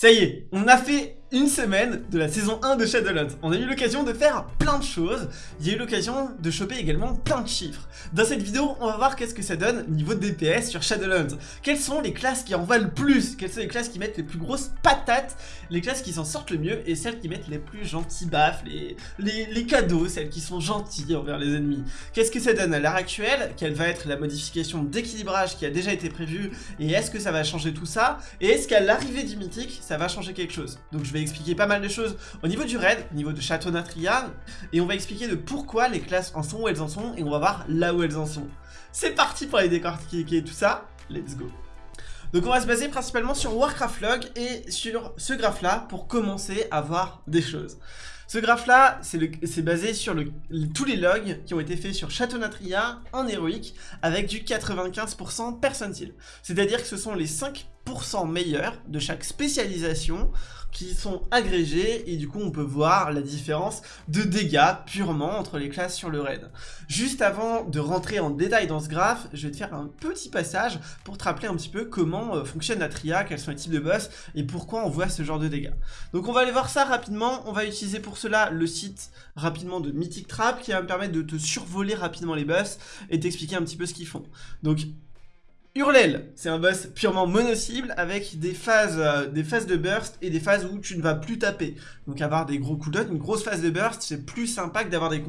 Ça y est, on a fait une semaine de la saison 1 de Shadowlands. On a eu l'occasion de faire plein de choses. Il y a eu l'occasion de choper également plein de chiffres. Dans cette vidéo, on va voir qu'est-ce que ça donne niveau DPS sur Shadowlands. Quelles sont les classes qui en valent le plus? Quelles sont les classes qui mettent les plus grosses patates? Les classes qui s'en sortent le mieux et celles qui mettent les plus gentils baffes, les, les, les cadeaux, celles qui sont gentilles envers les ennemis. Qu'est-ce que ça donne à l'heure actuelle? Quelle va être la modification d'équilibrage qui a déjà été prévue? Et est-ce que ça va changer tout ça? Et est-ce qu'à l'arrivée du mythique, ça va changer quelque chose? Donc je vais expliquer pas mal de choses au niveau du raid, au niveau de Château Natria, et on va expliquer de pourquoi les classes en sont où elles en sont, et on va voir là où elles en sont. C'est parti pour les décortiquer tout ça, let's go donc on va se baser principalement sur Warcraft Log et sur ce graphe là pour commencer à voir des choses. Ce graphe là, c'est basé sur tous les logs qui ont été faits sur Château Natria en héroïque avec du 95% percentile. C'est-à-dire que ce sont les 5 meilleurs de chaque spécialisation qui sont agrégés et du coup on peut voir la différence de dégâts purement entre les classes sur le raid. Juste avant de rentrer en détail dans ce graphe, je vais te faire un petit passage pour te rappeler un petit peu comment euh, fonctionne la tria, quels sont les types de boss et pourquoi on voit ce genre de dégâts. Donc on va aller voir ça rapidement, on va utiliser pour cela le site rapidement de Mythic Trap qui va me permettre de te survoler rapidement les boss et t'expliquer un petit peu ce qu'ils font. Donc Hurlel, c'est un boss purement mono-cible avec des phases, euh, des phases de burst et des phases où tu ne vas plus taper. Donc avoir des gros cooldowns, une grosse phase de burst, c'est plus sympa que d'avoir des,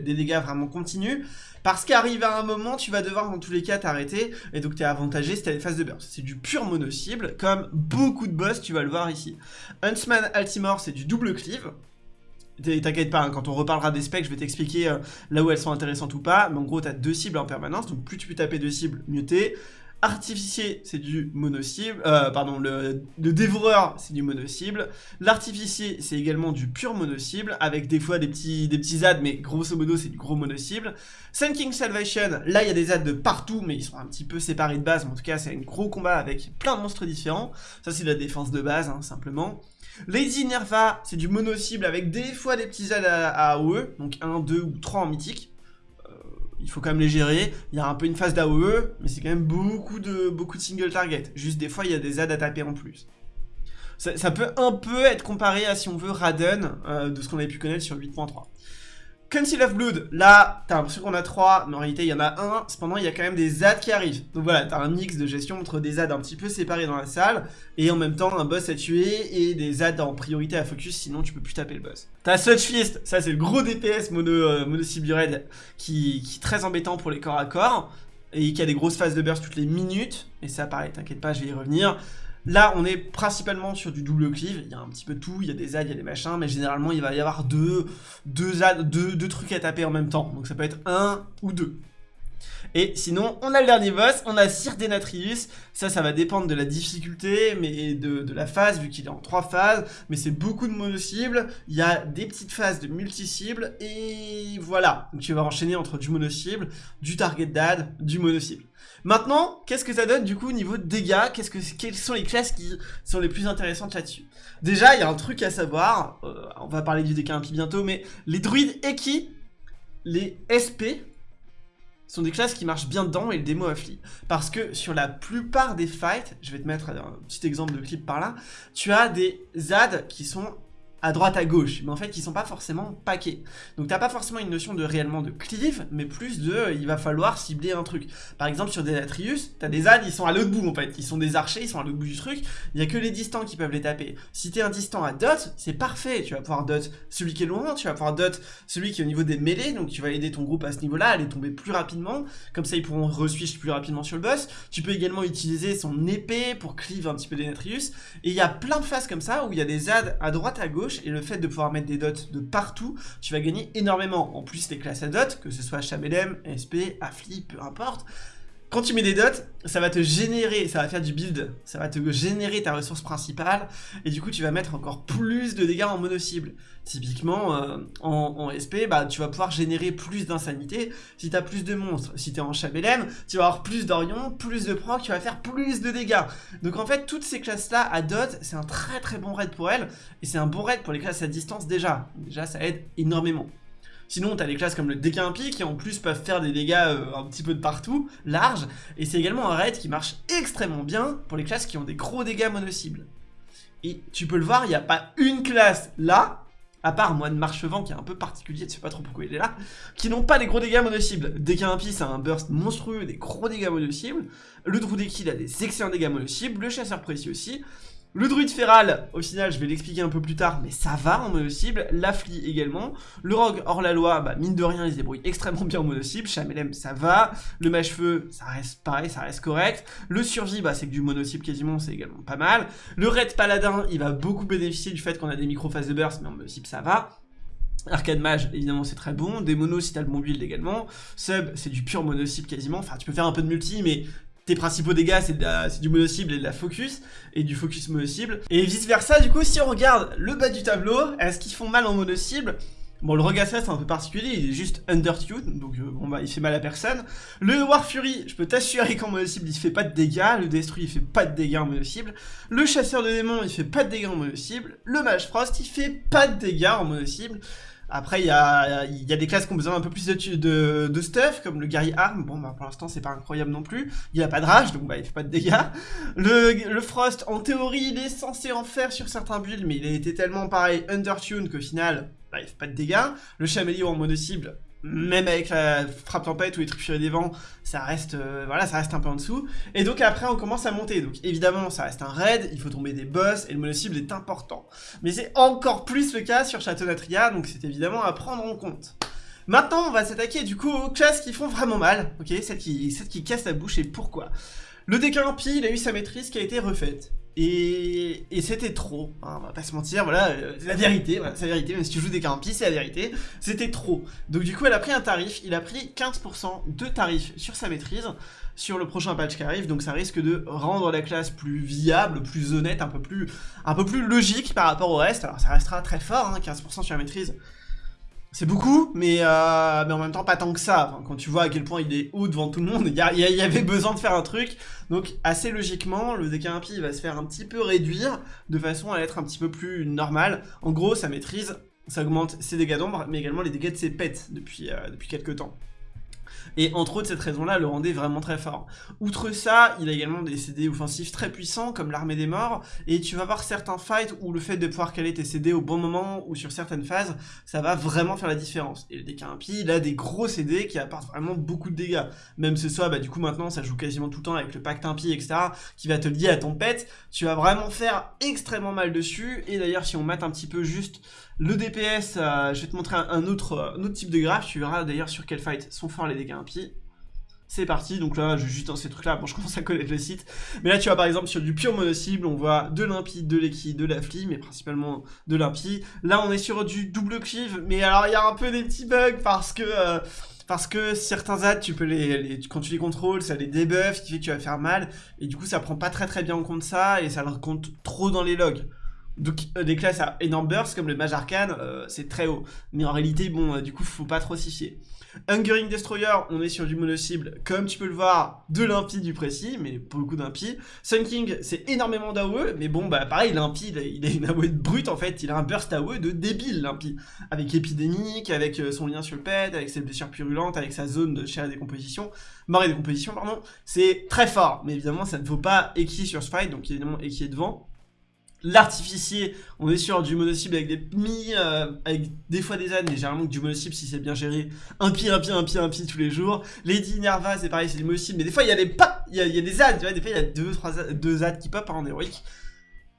dégâts vraiment continus. Parce qu'arrive à un moment, tu vas devoir dans tous les cas t'arrêter et donc tu es avantagé si tu as des phases de burst. C'est du pur mono-cible, comme beaucoup de boss, tu vas le voir ici. Huntsman Altimore, c'est du double cleave. T'inquiète pas, hein, quand on reparlera des specs, je vais t'expliquer euh, là où elles sont intéressantes ou pas. Mais en gros, t'as deux cibles en permanence, donc plus tu peux taper deux cibles, mieux t'es. Artificier, c'est du mono-cible. Euh, pardon, le, dévoreur, c'est du mono-cible. L'artificier, c'est également du pur mono-cible, avec des fois des petits, des mais grosso modo, c'est du gros mono-cible. Sun King Salvation, là, il y a des ads de partout, mais ils sont un petit peu séparés de base. En tout cas, c'est un gros combat avec plein de monstres différents. Ça, c'est la défense de base, hein, simplement. Lady Nerva, c'est du mono-cible avec des fois des petits aides à, AOE, donc 1, 2 ou 3 en mythique. Il faut quand même les gérer. Il y a un peu une phase d'AOE, mais c'est quand même beaucoup de, beaucoup de single target. Juste des fois, il y a des aides à taper en plus. Ça, peut un peu être comparé à, si on veut, Raden, euh, de ce qu'on avait pu connaître sur 8.3. Conceal of Blood, là, t'as l'impression qu'on a 3, mais en réalité il y en a un, cependant il y a quand même des ZAD qui arrivent. Donc voilà, t'as un mix de gestion entre des ZAD un petit peu séparés dans la salle, et en même temps un boss à tuer, et des ZAD en priorité à focus, sinon tu peux plus taper le boss. T'as Sludge Fist, ça c'est le gros DPS mono, euh, qui, qui est très embêtant pour les corps à corps, et qui a des grosses phases de burst toutes les minutes, et ça pareil, t'inquiète pas, je vais y revenir. Là, on est principalement sur du double cleave, il y a un petit peu tout, il y a des ZAD, il y a des machins, mais généralement, il va y avoir deux, deux, deux, trucs à taper en même temps. Donc ça peut être un ou deux. Et sinon, on a le dernier boss, on a Sir Denatrius. Ça, ça va dépendre de la difficulté, mais de, de la phase, vu qu'il est en trois phases. Mais c'est beaucoup de mono-cibles. Il y a des petites phases de multi-cibles. Et voilà. Donc tu vas enchaîner entre du mono-cible, du target dad, du mono-cible. Maintenant, qu'est-ce que ça donne du coup au niveau de dégâts? Quelles sont les classes qui sont les plus intéressantes là-dessus? Déjà, il y a un truc à savoir, euh, on va parler du décas bientôt, mais les druides Eki, les SP, sont des classes qui marchent bien dedans et le démo affli. Parce que sur la plupart des fights, je vais te mettre un petit exemple de clip par là, tu as des ZAD qui sont à droite à gauche, mais en fait ils sont pas forcément paqués. Donc t'as pas forcément une notion de réellement de cleave, mais plus de euh, il va falloir cibler un truc. Par exemple sur Denatrius, t'as des ânes, ils sont à l'autre bout en fait, ils sont des archers, ils sont à l'autre bout du truc, il y a que les distants qui peuvent les taper. Si t'es un distant à dot, c'est parfait, tu vas pouvoir dot celui qui est loin, tu vas pouvoir dot celui qui est au niveau des mêlées, donc tu vas aider ton groupe à ce niveau-là, à les tomber plus rapidement, comme ça ils pourront re-switch plus rapidement sur le boss. Tu peux également utiliser son épée pour cleave un petit peu Denatrius, et il y a plein de phases comme ça où il y a des ZAD à droite à gauche, et le fait de pouvoir mettre des dots de partout, tu vas gagner énormément. En plus, les classes à dots, que ce soit HBLM, SP, Affli, peu importe, quand tu mets des dots, ça va te générer, ça va faire du build, ça va te générer ta ressource principale, et du coup tu vas mettre encore plus de dégâts en mono-cible. Typiquement, euh, en, SP, bah, tu vas pouvoir générer plus d'insanité si tu as plus de monstres. Si tu es en Chabelem, tu vas avoir plus d'Orion, plus de proc, tu vas faire plus de dégâts. Donc en fait, toutes ces classes-là à dot, c'est un très très bon raid pour elles, et c'est un bon raid pour les classes à distance déjà. Déjà, ça aide énormément. Sinon, t'as des classes comme le Décampi qui en plus peuvent faire des dégâts euh, un petit peu de partout, large, et c'est également un raid qui marche extrêmement bien pour les classes qui ont des gros dégâts mono-cibles. Et tu peux le voir, il n'y a pas une classe là, à part moi de Marchevent qui est un peu particulier, tu sais pas trop pourquoi il est là, qui n'ont pas des gros dégâts mono-cibles. Ça a un burst monstrueux, des gros dégâts mono-cibles. Le Druideki, il a des excellents dégâts mono-cibles. Le Chasseur Précieux aussi. Le druide féral, au final, je vais l'expliquer un peu plus tard, mais ça va en mono-cible. L'Affli également. Le rogue hors la loi, bah, mine de rien, il se débrouille extrêmement bien en mono-cible. Chamelem, ça va. Le mage-feu, ça reste pareil, ça reste correct. Le survie, bah, c'est que du mono-cible quasiment, c'est également pas mal. Le raid paladin, il va beaucoup bénéficier du fait qu'on a des micro-phases de burst, mais en mono-cible, ça va. Arcade Mage, évidemment, c'est très bon. Des monos si t'as le bon build également. Sub, c'est du pur mono-cible quasiment. Enfin, tu peux faire un peu de multi, mais tes principaux dégâts, c'est du mono-cible et de la focus, et du focus mono-cible. Et vice versa, du coup, si on regarde le bas du tableau, est-ce qu'ils font mal en mono-cible? Bon, le Rogasset, c'est un peu particulier, il est juste undertuned, donc euh, bon bah il fait mal à personne. Le War Fury, je peux t'assurer qu'en mono-cible, il fait pas de dégâts. Le Destruit, il fait pas de dégâts en mono-cible. Le Chasseur de démons, il fait pas de dégâts en mono-cible. Le Mage Frost, il fait pas de dégâts en mono-cible. Après, il y a, des classes qui ont besoin un peu plus de, de, stuff, comme le guerrier arme. Bon, bah, pour l'instant, c'est pas incroyable non plus. Il a pas de rage, donc bah, il fait pas de dégâts. Le, Frost, en théorie, il est censé en faire sur certains builds, mais il a été tellement, pareil, undertuned qu'au final, bah, il fait pas de dégâts. Le Chameleon en mono cible, même avec la frappe tempête ou les trucs des vents, ça reste, euh, voilà, ça reste un peu en dessous. Et donc après, on commence à monter. Donc évidemment, ça reste un raid, il faut tomber des boss, et le mono-cible est important. Mais c'est encore plus le cas sur Château Natria, donc c'est évidemment à prendre en compte. Maintenant, on va s'attaquer du coup aux classes qui font vraiment mal, ok? Celles qui, celles qui cassent la bouche, et pourquoi Le Décalampi, il a eu sa maîtrise qui a été refaite. Et, c'était trop, hein, on va pas se mentir, voilà, euh, la vérité, voilà, c'est la vérité, même si tu joues des carampi, c'est la vérité, c'était trop. Donc du coup, elle a pris un tarif, il a pris 15% de tarif sur sa maîtrise, sur le prochain patch qui arrive, donc ça risque de rendre la classe plus viable, plus honnête, un peu plus, un peu plus logique par rapport au reste, alors ça restera très fort, hein, 15% sur la maîtrise, c'est beaucoup, mais, euh, mais en même temps pas tant que ça. quand tu vois à quel point il est haut devant tout le monde, il y, avait besoin de faire un truc. Donc assez logiquement, le DK va se faire un petit peu réduire de façon à être un petit peu plus normal. En gros, sa maîtrise, ça augmente ses dégâts d'ombre, mais également les dégâts de ses pets depuis, euh, depuis quelques temps. Et entre autres, cette raison-là le rendait vraiment très fort. Outre ça, il a également des CD offensifs très puissants, comme l'armée des morts, et tu vas voir certains fights où le fait de pouvoir caler tes CD au bon moment, ou sur certaines phases, ça va vraiment faire la différence. Et le DK impie, il a des gros CD qui apportent vraiment beaucoup de dégâts. Même ce soit, bah du coup maintenant, ça joue quasiment tout le temps avec le pacte impie, etc., qui va te lier à ton pet, tu vas vraiment faire extrêmement mal dessus, et d'ailleurs, si on mate un petit peu juste le DPS, euh, je vais te montrer un, autre, type de graphe, tu verras d'ailleurs sur quel fight sont forts les dégâts impies. C'est parti, donc là je juste dans ces trucs là, bon je commence à connaître le site. Mais là tu vois par exemple sur du pur mono-cible, on voit de l'impie, de l'équi, de la fli, mais principalement de l'impie. Là on est sur du double cleave, mais alors il y a un peu des petits bugs parce que... Euh, parce que certains ads, tu peux les, quand tu les contrôles, ça les debuff, ce qui fait que tu vas faire mal, et du coup ça prend pas très très bien en compte ça, et ça le compte trop dans les logs. Donc euh, des classes à énorme burst comme le mage arcane, euh, c'est très haut. Mais en réalité, bon, euh, du coup, faut pas trop s'y fier. Hungering Destroyer, on est sur du mono-cible, comme tu peux le voir, de l'impie du précis, mais pour le coup d'impie. Sun King, c'est énormément d'AOE, mais bon, bah pareil, l'impie, il, a une AOE brute en fait, il a un burst AOE de débile, l'impie. Avec épidémique, avec son lien sur le pet, avec ses blessures purulentes, avec sa zone de chair et décomposition, mort et décomposition, pardon. C'est très fort, mais évidemment, ça ne vaut pas Eki sur ce donc évidemment, Eki est devant. L'artificier, on est sur du mono-cible avec des mi, euh, avec des fois des ânes, mais généralement du mono-cible si c'est bien géré. Un pied, un pied, un pied, un pied tous les jours. Lady Nerva, c'est pareil, c'est du mono-cible, mais des fois il y a des pas, il y a, des ânes, tu vois, des fois il y a deux, trois, deux ânes qui pop en héroïque.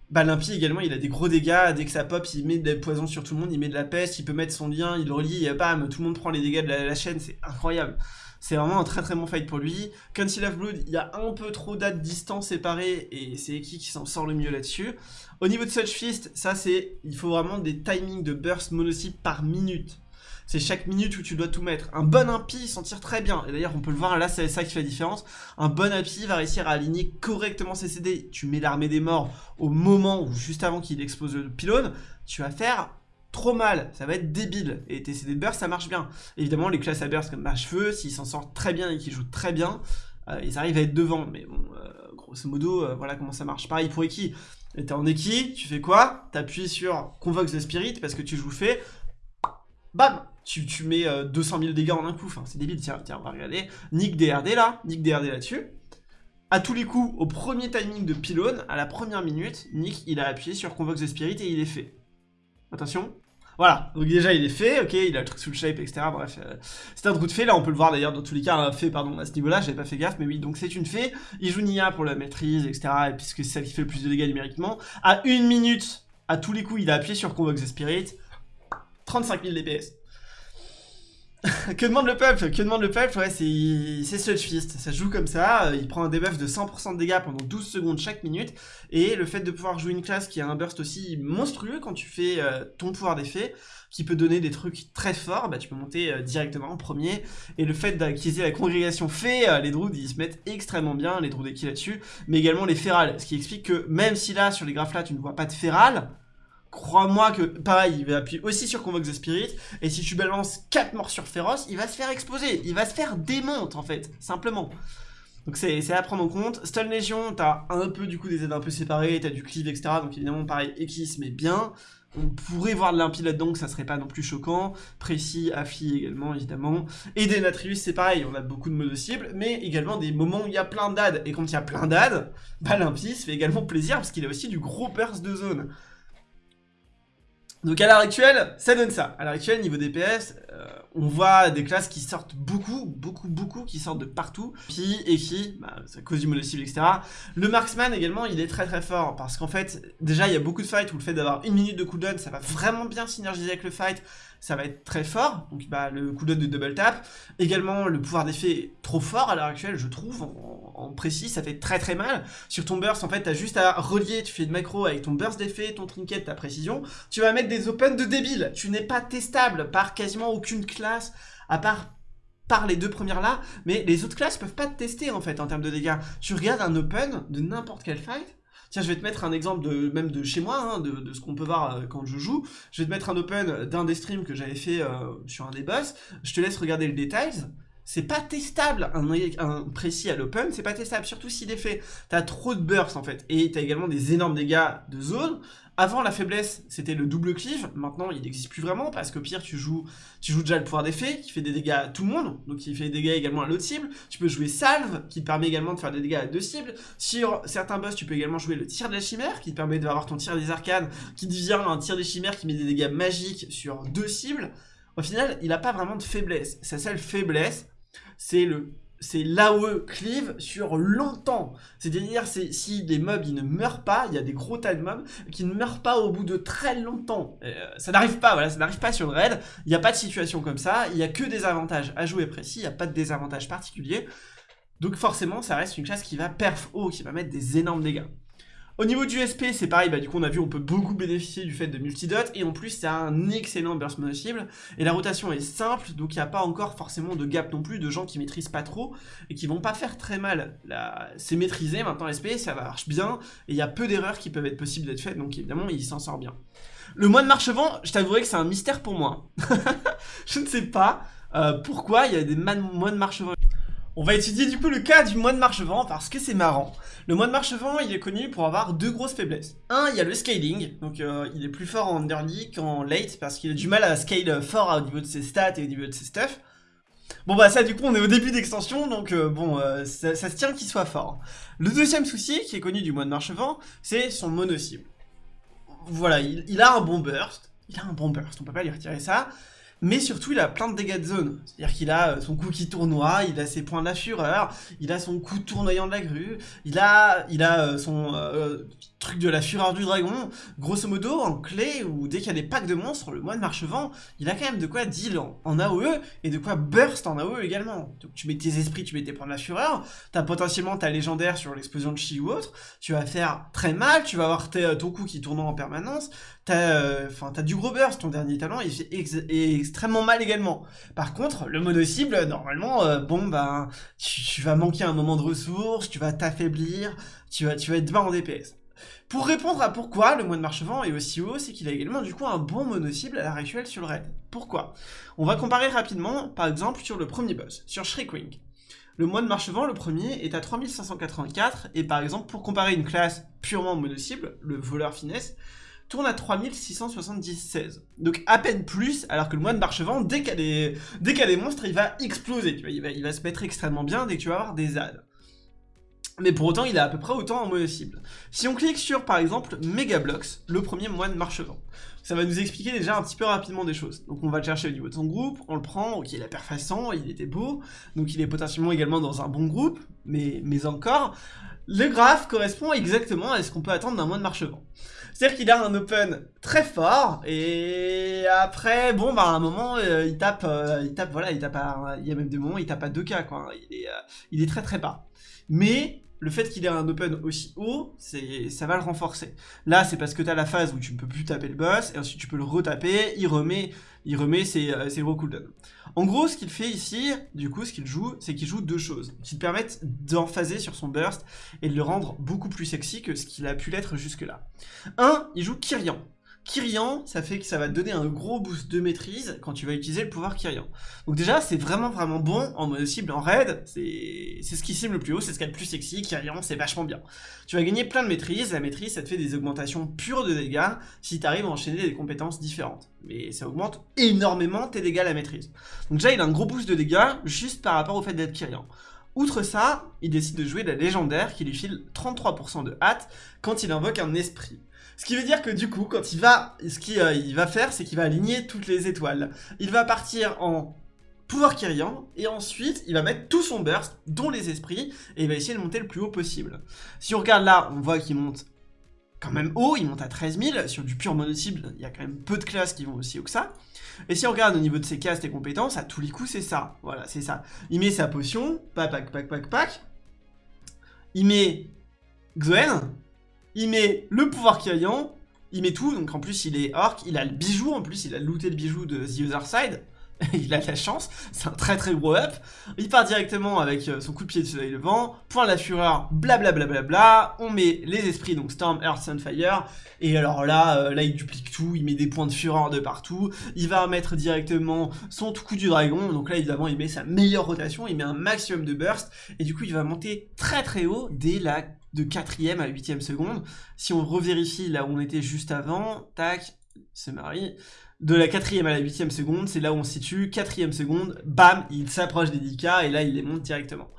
Bah l'impie également, il a des gros dégâts, dès que ça pop, il met des poisons sur tout le monde, il met de la peste, il peut mettre son lien, il relie, et bam, tout le monde prend les dégâts de la chaîne, c'est incroyable. C'est vraiment un très très bon fight pour lui. Council of Blood, il y a un peu trop d'at distance séparée et c'est Eki qui s'en sort le mieux là-dessus. Au niveau de Such Fist, ça c'est, il faut vraiment des timings de burst monocycle par minute. C'est chaque minute où tu dois tout mettre. Un bon impie s'en tire très bien. Et d'ailleurs, on peut le voir, là, c'est ça qui fait la différence. Un bon impie va réussir à aligner correctement ses CD. Tu mets l'armée des morts au moment ou juste avant qu'il explose le pylône. Tu vas faire trop mal, ça va être débile. Et tes CD de burst, ça marche bien. Évidemment, les classes à burst comme Mage-Feu, s'ils s'en sortent très bien et qu'ils jouent très bien, euh, ils arrivent à être devant. Mais bon, euh, grosso modo, euh, voilà comment ça marche. Pareil pour Eki. T'es en Eki, tu fais quoi? T'appuies sur Convox the Spirit parce que tu joues fait. Bam tu, tu mets 200 000 dégâts en un coup. C'est débile. Tiens, tiens, on va regarder. Nick DRD là. Nick DRD là-dessus. à tous les coups, au premier timing de pylône, à la première minute, Nick, il a appuyé sur Convoke the Spirit et il est fait. Attention. Voilà, donc déjà il est fait, ok, il a le truc sous le shape, etc. Bref, euh, c'est un trou de fait, là on peut le voir d'ailleurs dans tous les cas, un fait, pardon, à ce niveau-là, j'avais pas fait gaffe, mais oui, donc c'est une fée, il joue Nia pour la maîtrise, etc. Et puisque c'est celle qui fait le plus de dégâts numériquement. À une minute, à tous les coups, il a appuyé sur Convoke the Spirit, 35 000 DPS. Que demande le peuple? Que demande le peuple? Ouais, c'est Sludge Fist. Ça joue comme ça. Il prend un debuff de 100% de dégâts pendant 12 secondes chaque minute. Et le fait de pouvoir jouer une classe qui a un burst aussi monstrueux quand tu fais euh, ton pouvoir d'effet, qui peut donner des trucs très forts, bah tu peux monter euh, directement en premier. Et le fait d'acquérir la congrégation euh, les druides ils se mettent extrêmement bien, les druides qui là-dessus, mais également les férales. Ce qui explique que même si là, sur les graphes là, tu ne vois pas de férales, crois-moi que, pareil, il va appuyer aussi sur Convoke the Spirit, et si tu balances 4 morsures féroces, il va se faire exploser, il va se faire démonte, en fait, simplement. Donc c'est à prendre en compte. Stun Légion, t'as un peu du coup des aides un peu séparées, t'as du cleave, etc. Donc évidemment, pareil, X, mais bien. On pourrait voir de l'impie là-dedans, que ça serait pas non plus choquant. Précis, Affi également, évidemment. Et Denatrius, c'est pareil, on a beaucoup de modes cibles, mais également des moments où il y a plein d'ad. Et quand il y a plein d'ad, bah se fait également plaisir, parce qu'il a aussi du gros burst de zone. Donc à l'heure actuelle, ça donne ça. À l'heure actuelle, niveau DPS, euh, on voit des classes qui sortent beaucoup, beaucoup, beaucoup, qui sortent de partout. Puis, et qui, bah, ça cause du mono-cible, etc. Le marksman également, il est très très fort. Parce qu'en fait, déjà, il y a beaucoup de fights où le fait d'avoir une minute de cooldown, ça va vraiment bien synergiser avec le fight ça va être très fort, donc bah, le cooldown de double tap, également le pouvoir d'effet est trop fort à l'heure actuelle je trouve, en, précis. Ça fait très très mal, sur ton burst en fait t'as juste à relier, tu fais de macro avec ton burst d'effet, ton trinket, ta précision, tu vas mettre des open de débile, tu n'es pas testable par quasiment aucune classe, à part par les deux premières là, mais les autres classes peuvent pas te tester en fait en termes de dégâts. Tu regardes un open de n'importe quel fight, Tiens, je vais te mettre un exemple même de chez moi, hein, de, ce qu'on peut voir euh, quand je joue. Je vais te mettre un open d'un des streams que j'avais fait euh, sur un des boss. Je te laisse regarder le détail. C'est pas testable, un, un précis à l'open, c'est pas testable, surtout s'il est fait. T'as trop de burst en fait, et t'as également des énormes dégâts de zone. Avant, la faiblesse, c'était le double cleave. Maintenant, il n'existe plus vraiment parce que pire, tu joues, tu joues déjà le pouvoir d'effet qui fait des dégâts à tout le monde. Donc, il fait des dégâts également à l'autre cible. Tu peux jouer salve qui te permet également de faire des dégâts à deux cibles. Sur certains boss, tu peux également jouer le tir de la chimère qui te permet d'avoir ton tir des arcanes qui devient un tir des chimères qui met des dégâts magiques sur deux cibles. Au final, il n'a pas vraiment de faiblesse. Sa seule faiblesse, c'est le c'est l'AOE cleave sur longtemps. C'est-à-dire, si les mobs ils ne meurent pas, il y a des gros tas de mobs qui ne meurent pas au bout de très longtemps. Euh, ça n'arrive pas, voilà, ça n'arrive pas sur le raid. Il n'y a pas de situation comme ça. Il n'y a que des avantages à jouer précis. Il n'y a pas de désavantages particuliers. Donc forcément, ça reste une classe qui va perf haut, qui va mettre des énormes dégâts. Au niveau du SP, c'est pareil, bah du coup on a vu on peut beaucoup bénéficier du fait de multidot, et en plus c'est un excellent burst mono-cible, et la rotation est simple, donc il n'y a pas encore forcément de gap non plus de gens qui maîtrisent pas trop, et qui vont pas faire très mal. C'est maîtrisé, maintenant SP, ça marche bien, et il y a peu d'erreurs qui peuvent être possibles d'être faites, donc évidemment il s'en sort bien. Le moine marchevent, je t'avouerai que c'est un mystère pour moi. je ne sais pas euh, pourquoi il y a des moines marchevent on va étudier du coup le cas du moine marchevent parce que c'est marrant. Le moine marchevent, il est connu pour avoir deux grosses faiblesses. Un, il y a le scaling, donc euh, il est plus fort en early qu'en late parce qu'il a du mal à scale fort au niveau de ses stats et au niveau de ses stuff. Bon bah ça du coup on est au début d'extension donc euh, bon euh, ça, se tient qu'il soit fort. Le deuxième souci qui est connu du moine marchevent, c'est son mono-cible. Voilà, il, a un bon burst, il a un bon burst, on peut pas lui retirer ça mais surtout il a plein de dégâts de zone. C'est-à-dire qu'il a euh, son coup qui tournoie, il a ses points de la fureur, il a son coup tournoyant de la grue, il a, il a euh, son euh, truc de la fureur du dragon. Grosso modo, en clé, ou dès qu'il y a des packs de monstres, le moine marchevent, il a quand même de quoi deal en, AOE, et de quoi burst en AOE également. Donc tu mets tes esprits, tu mets tes points de la fureur, t'as potentiellement ta légendaire sur l'explosion de chi ou autre, tu vas faire très mal, tu vas avoir ton coup qui tourne en permanence, t'as enfin du gros burst, ton dernier talent, il fait extrêmement mal également. Par contre, le mono-cible, normalement, euh, bon, ben, tu, vas manquer un moment de ressources, tu vas t'affaiblir, tu vas, tu vas être bas en DPS. Pour répondre à pourquoi le moine marchevent est aussi haut, c'est qu'il a également du coup un bon mono-cible à l'heure actuelle sur le raid. Pourquoi? On va comparer rapidement, par exemple, sur le premier boss, sur Shriekwing. Le moine marchevent, le premier, est à 3584, et par exemple, pour comparer une classe purement mono-cible, le voleur finesse, tourne à 3676. Donc à peine plus, alors que le moine d'archevent, dès qu'il y, a des monstres, il va exploser, il, va, se mettre extrêmement bien dès que tu vas avoir des ZAD. mais pour autant, il a à peu près autant en mono cible. Si on clique sur, par exemple, Megablox, le premier moine marchevant, ça va nous expliquer déjà un petit peu rapidement des choses. Donc on va le chercher au niveau de son groupe, on le prend, ok, il a perfaçant, il était beau, donc il est potentiellement également dans un bon groupe, mais, mais encore, le graphe correspond exactement à ce qu'on peut attendre d'un moine marchevant. C'est-à-dire qu'il a un open très fort, et après, bon, bah, à un moment, euh, il tape, euh, il tape, voilà, il tape à, il y a même des moments, il tape à 2K, quoi. Il est, euh, il est très très bas. Mais, le fait qu'il ait un open aussi haut, ça va le renforcer. Là, c'est parce que tu as la phase où tu ne peux plus taper le boss, et ensuite tu peux le retaper, il remet, il remet ses, euh, ses gros cooldowns. En gros, ce qu'il fait ici, du coup, ce qu'il joue, c'est qu'il joue deux choses, qui te permettent d'emphaser sur son burst, et de le rendre beaucoup plus sexy que ce qu'il a pu l'être jusque-là. Un, il joue Kyrian. Kyrian, ça fait que ça va te donner un gros boost de maîtrise quand tu vas utiliser le pouvoir Kyrian. Donc déjà, c'est vraiment vraiment bon en mode cible en raid, c'est ce qui cible le plus haut, c'est ce qui est le plus sexy, Kyrian c'est vachement bien. Tu vas gagner plein de maîtrise, la maîtrise ça te fait des augmentations pures de dégâts si tu arrives à enchaîner des compétences différentes. Mais ça augmente énormément tes dégâts à la maîtrise. Donc déjà, il a un gros boost de dégâts juste par rapport au fait d'être Kyrian. Outre ça, il décide de jouer la légendaire qui lui file 33% de hâte quand il invoque un esprit. Ce qui veut dire que du coup, quand il va, ce qu'il euh, va faire, c'est qu'il va aligner toutes les étoiles. Il va partir en pouvoir Kyrian, et ensuite, il va mettre tout son burst, dont les esprits, et il va essayer de monter le plus haut possible. Si on regarde là, on voit qu'il monte quand même haut, il monte à 13 000, sur du pur mono-cible, il y a quand même peu de classes qui vont aussi haut que ça. Et si on regarde au niveau de ses castes et compétences, à tous les coups, c'est ça. Voilà, c'est ça. Il met sa potion, pac, pac, pac, pac, pac. Il met Xoen, il met le pouvoir Kyrian, il met tout, donc en plus il est orc, il a le bijou, en plus il a looté le bijou de The Other Side, il a de la chance, c'est un très très gros up, il part directement avec euh, son coup de pied de soleil levant, point la fureur, blablabla, bla bla bla, on met les esprits, donc Storm, Earth, Sunfire, et alors là, euh, là il duplique tout, il met des points de fureur de partout, il va mettre directement son coup du dragon, donc là évidemment il met sa meilleure rotation, il met un maximum de burst, et du coup il va monter très très haut dès la de 4ème à 8ème seconde. Si on revérifie là où on était juste avant, tac, c'est Marie, de la 4ème à la 8ème seconde, c'est là où on se situe, 4ème seconde, bam, il s'approche des 10k et là il les monte directement.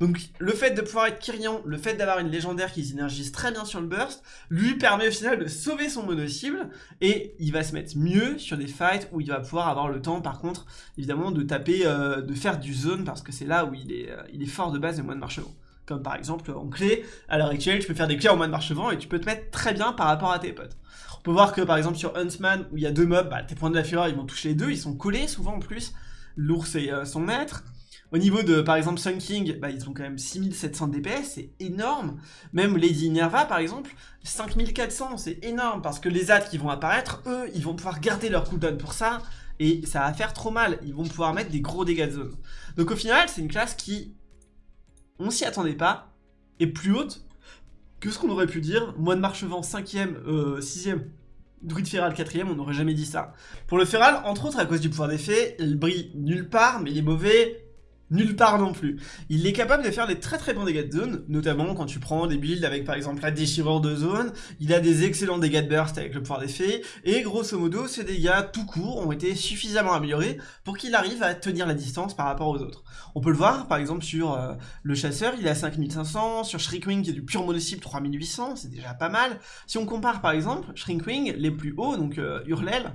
Donc le fait de pouvoir être Kyrian, le fait d'avoir une légendaire qui synergise très bien sur le burst, lui permet au final de sauver son mono-cible, et il va se mettre mieux sur des fights où il va pouvoir avoir le temps par contre, évidemment, de taper, euh, de faire du zone, parce que c'est là où il est, euh, il est fort de base et moins de marchement comme par exemple en clé, à l'heure actuelle tu peux faire des clés en mode marche-vent et tu peux te mettre très bien par rapport à tes potes. On peut voir que par exemple sur Huntsman où il y a deux mobs, bah, tes points de la fureur ils vont toucher les deux, ils sont collés souvent en plus, l'ours et euh, son maître. Au niveau de par exemple Sun King, bah, ils ont quand même 6700 DPS, c'est énorme. Même Lady Nerva par exemple, 5400, c'est énorme parce que les ads qui vont apparaître, eux, ils vont pouvoir garder leur cooldown pour ça et ça va faire trop mal, ils vont pouvoir mettre des gros dégâts de zone. Donc au final, c'est une classe qui on s'y attendait pas, et plus haute que ce qu'on aurait pu dire. Moine Marchevent 5ème, 6ème, Druid Feral 4ème, on n'aurait jamais dit ça. Pour le Feral, entre autres à cause du pouvoir d'effet, il brille nulle part, mais il est mauvais nulle part non plus. Il est capable de faire des très très bons dégâts de zone, notamment quand tu prends des builds avec par exemple la déchirure de zone, il a des excellents dégâts de burst avec le pouvoir d'effet, et grosso modo ces dégâts tout court ont été suffisamment améliorés pour qu'il arrive à tenir la distance par rapport aux autres. On peut le voir par exemple sur euh, le chasseur, il est à 5500, sur Shriekwing qui est du pur mono-cible 3800, c'est déjà pas mal. Si on compare par exemple, Shriekwing, les plus hauts, donc euh, Hurlel,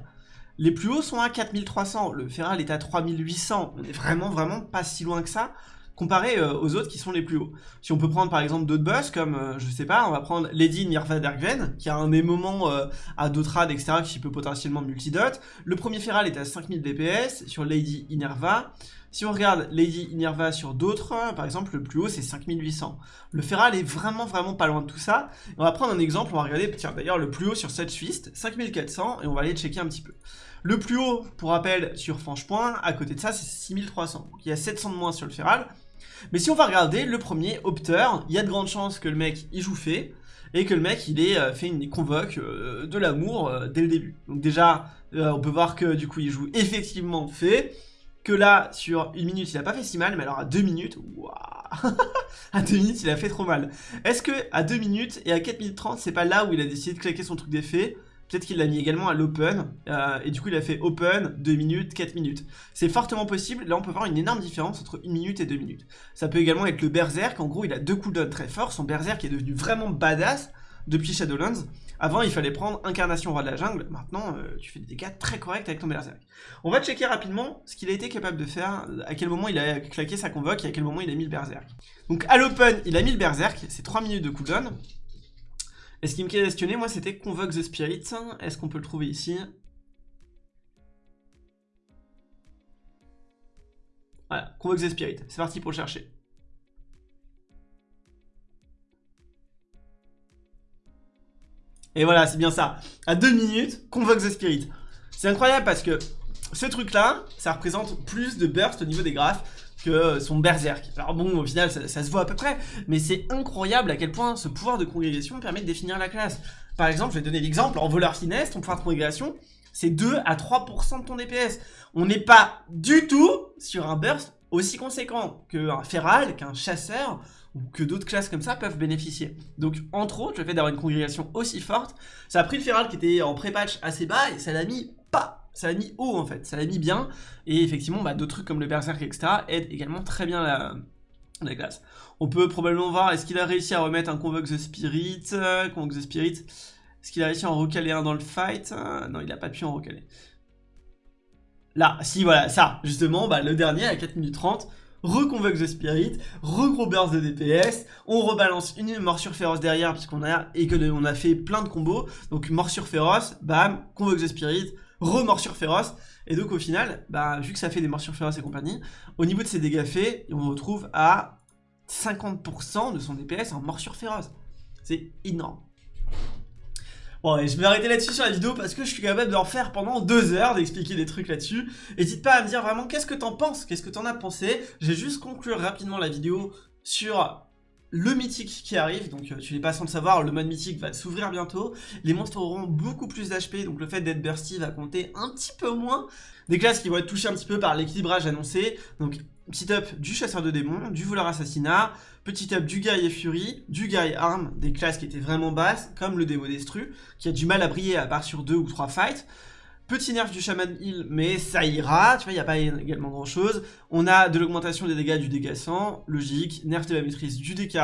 les plus hauts sont à 4300, le Feral est à 3800, on est vraiment vraiment pas si loin que ça, comparé euh, aux autres qui sont les plus hauts. Si on peut prendre par exemple d'autres boss, comme, euh, je sais pas, on va prendre Lady Nirva qui a un des euh, à d'autres rades, etc., qui peut potentiellement multidot. Le premier Feral est à 5000 DPS, sur Lady Inerva. Si on regarde Lady Inerva sur d'autres, par exemple, le plus haut c'est 5800. Le Feral est vraiment vraiment pas loin de tout ça. On va prendre un exemple, on va regarder, tiens d'ailleurs le plus haut sur cette Fist, 5400, et on va aller checker un petit peu. Le plus haut, pour rappel, sur Franchepoint, à côté de ça, c'est 6300. Donc il y a 700 de moins sur le Feral. Mais si on va regarder le premier, Opteur, il y a de grandes chances que le mec il joue fait, et que le mec il ait euh, fait une convoque euh, de l'amour euh, dès le début. Donc déjà, on peut voir que du coup il joue effectivement fait, que là, sur une minute, il a pas fait si mal, mais alors à deux minutes, waouh À deux minutes, il a fait trop mal. Est-ce que à deux minutes et à 4 minutes 30, c'est pas là où il a décidé de claquer son truc d'effet Peut-être qu'il l'a mis également à l'open, euh, et du coup il a fait open, 2 minutes, 4 minutes. C'est fortement possible, là on peut voir une énorme différence entre 1 minute et 2 minutes. Ça peut également être le berserk, en gros il a deux cooldowns très forts, son berserk est devenu vraiment badass depuis Shadowlands. Avant il fallait prendre incarnation roi de la jungle, maintenant euh, tu fais des dégâts très corrects avec ton berserk. On va checker rapidement ce qu'il a été capable de faire, à quel moment il a claqué sa convoque et à quel moment il a mis le berserk. Donc à l'open il a mis le berserk, c'est 3 minutes de cooldown. Et ce qui me questionnait, moi, c'était Convoke the Spirit. Est-ce qu'on peut le trouver ici? Voilà, Convoke the Spirit. C'est parti pour le chercher. Et voilà, c'est bien ça. À deux minutes, Convoke the Spirit. C'est incroyable parce que ce truc-là, ça représente plus de burst au niveau des graphes que son berserk. Alors bon, au final, ça, se voit à peu près, mais c'est incroyable à quel point ce pouvoir de congrégation permet de définir la classe. Par exemple, je vais donner l'exemple, en voleur finesse, ton pouvoir de congrégation, c'est 2 à 3% de ton DPS. On n'est pas du tout sur un burst aussi conséquent qu'un feral, qu'un chasseur, que d'autres classes comme ça peuvent bénéficier. Donc, entre autres, le fait d'avoir une congrégation aussi forte, ça a pris le feral qui était en pré-patch assez bas, et ça l'a mis pas ça l'a mis haut en fait, ça l'a mis bien, et effectivement bah, d'autres trucs comme le berserk etc aident également très bien la, la classe. On peut probablement voir, est-ce qu'il a réussi à remettre un Convoke the Spirit, euh, Convoke the Spirit, est-ce qu'il a réussi à en recaler un dans le fight euh, Non, il n'a pas pu en recaler. Là, si voilà, ça, justement, bah, le dernier à 4 minutes 30, reconvoque the spirit, regros burst de DPS, on rebalance une morsure féroce derrière puisqu'on a et a fait plein de combos, donc morsure féroce, bam, convoque the spirit, remorsure féroce. Et donc au final, bah, vu que ça fait des morsures féroces et compagnie, au niveau de ses dégâts faits, on retrouve à 50% de son DPS en morsure féroce. C'est énorme. Bon, et je vais arrêter là-dessus sur la vidéo parce que je suis capable d'en faire pendant deux heures, d'expliquer des trucs là-dessus. N'hésite pas à me dire vraiment qu'est-ce que t'en penses, qu'est-ce que t'en as pensé? Je vais juste conclure rapidement la vidéo sur le mythique qui arrive, donc euh, tu n'es pas sans le savoir, le mode mythique va s'ouvrir bientôt, les monstres auront beaucoup plus d'HP, donc le fait d'être bursty va compter un petit peu moins, des classes qui vont être touchées un petit peu par l'équilibrage annoncé, donc petit up du chasseur de démons, du voleur assassinat, petit up du guerrier fury, du guerrier arme, des classes qui étaient vraiment basses, comme le démo destru, qui a du mal à briller à part sur deux ou trois fights, Petit nerf du Shaman Heal, mais ça ira, tu vois, il n'y a pas également grand chose. On a de l'augmentation des dégâts du dégât logique, nerf de la maîtrise du DK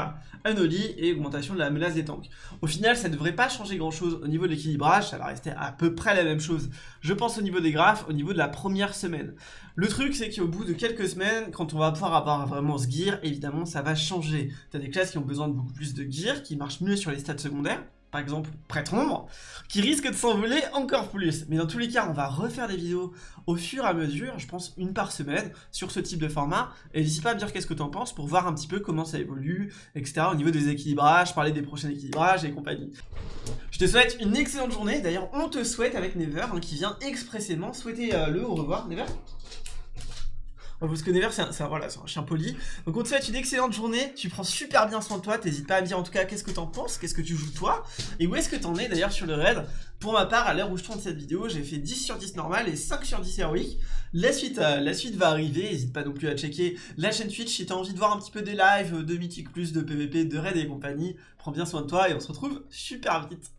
Anoli et augmentation de la menace des tanks. Au final, ça ne devrait pas changer grand chose au niveau de l'équilibrage, ça va rester à peu près la même chose. Je pense au niveau des graphes, au niveau de la première semaine. Le truc, c'est qu'au bout de quelques semaines, quand on va pouvoir avoir vraiment ce gear, évidemment, ça va changer. T'as des classes qui ont besoin de beaucoup plus de gear, qui marchent mieux sur les stats secondaires par exemple prêtre ombre, qui risque de s'envoler encore plus. Mais dans tous les cas, on va refaire des vidéos au fur et à mesure, je pense une par semaine, sur ce type de format. Et n'hésite pas à me dire qu'est-ce que tu en penses pour voir un petit peu comment ça évolue, etc. au niveau des équilibrages, parler des prochains équilibrages et compagnie. Je te souhaite une excellente journée. D'ailleurs, on te souhaite avec Never, hein, qui vient expressément souhaiter euh, le au revoir. Never parce que Never, c'est un, chien poli. Donc on te souhaite une excellente journée, tu prends super bien soin de toi, t'hésites pas à me dire en tout cas qu'est-ce que t'en penses, qu'est-ce que tu joues toi, et où est-ce que t'en es d'ailleurs sur le raid? Pour ma part, à l'heure où je tourne cette vidéo, j'ai fait 10 sur 10 normal et 5 sur 10 héroïque. La suite, euh, la suite va arriver, n'hésite pas non plus à checker la chaîne Twitch si t'as envie de voir un petit peu des lives, de Mythic+, de PVP, de raid et compagnie. Prends bien soin de toi et on se retrouve super vite.